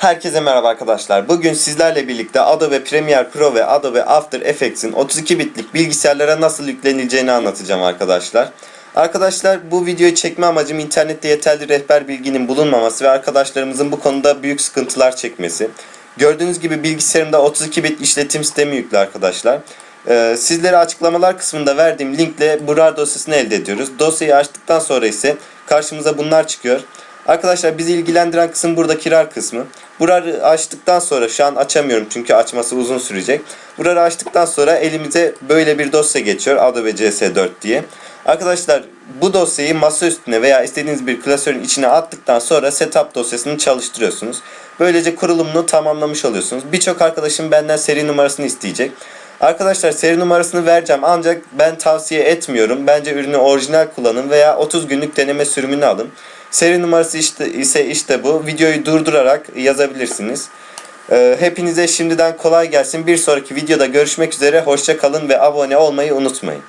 Herkese merhaba arkadaşlar. Bugün sizlerle birlikte Adobe Premiere Pro ve Adobe After Effects'in 32 bitlik bilgisayarlara nasıl yüklenileceğini anlatacağım arkadaşlar. Arkadaşlar bu videoyu çekme amacım internette yeterli rehber bilginin bulunmaması ve arkadaşlarımızın bu konuda büyük sıkıntılar çekmesi. Gördüğünüz gibi bilgisayarımda 32 bit işletim sistemi yüklü arkadaşlar. Ee, sizlere açıklamalar kısmında verdiğim linkle bu RAR dosyasını elde ediyoruz. Dosyayı açtıktan sonra ise karşımıza bunlar çıkıyor. Arkadaşlar bizi ilgilendiren kısım buradaki RAR kısmı. Burayı açtıktan sonra şu an açamıyorum çünkü açması uzun sürecek. Burayı açtıktan sonra elimize böyle bir dosya geçiyor Adobe CS4 diye. Arkadaşlar bu dosyayı masa üstüne veya istediğiniz bir klasörün içine attıktan sonra setup dosyasını çalıştırıyorsunuz. Böylece kurulumunu tamamlamış oluyorsunuz. Birçok arkadaşım benden seri numarasını isteyecek. Arkadaşlar seri numarasını vereceğim ancak ben tavsiye etmiyorum. Bence ürünü orijinal kullanın veya 30 günlük deneme sürümünü alın. Seri numarası işte, ise işte bu. Videoyu durdurarak yazabilirsiniz. Ee, hepinize şimdiden kolay gelsin. Bir sonraki videoda görüşmek üzere. Hoşça kalın ve abone olmayı unutmayın.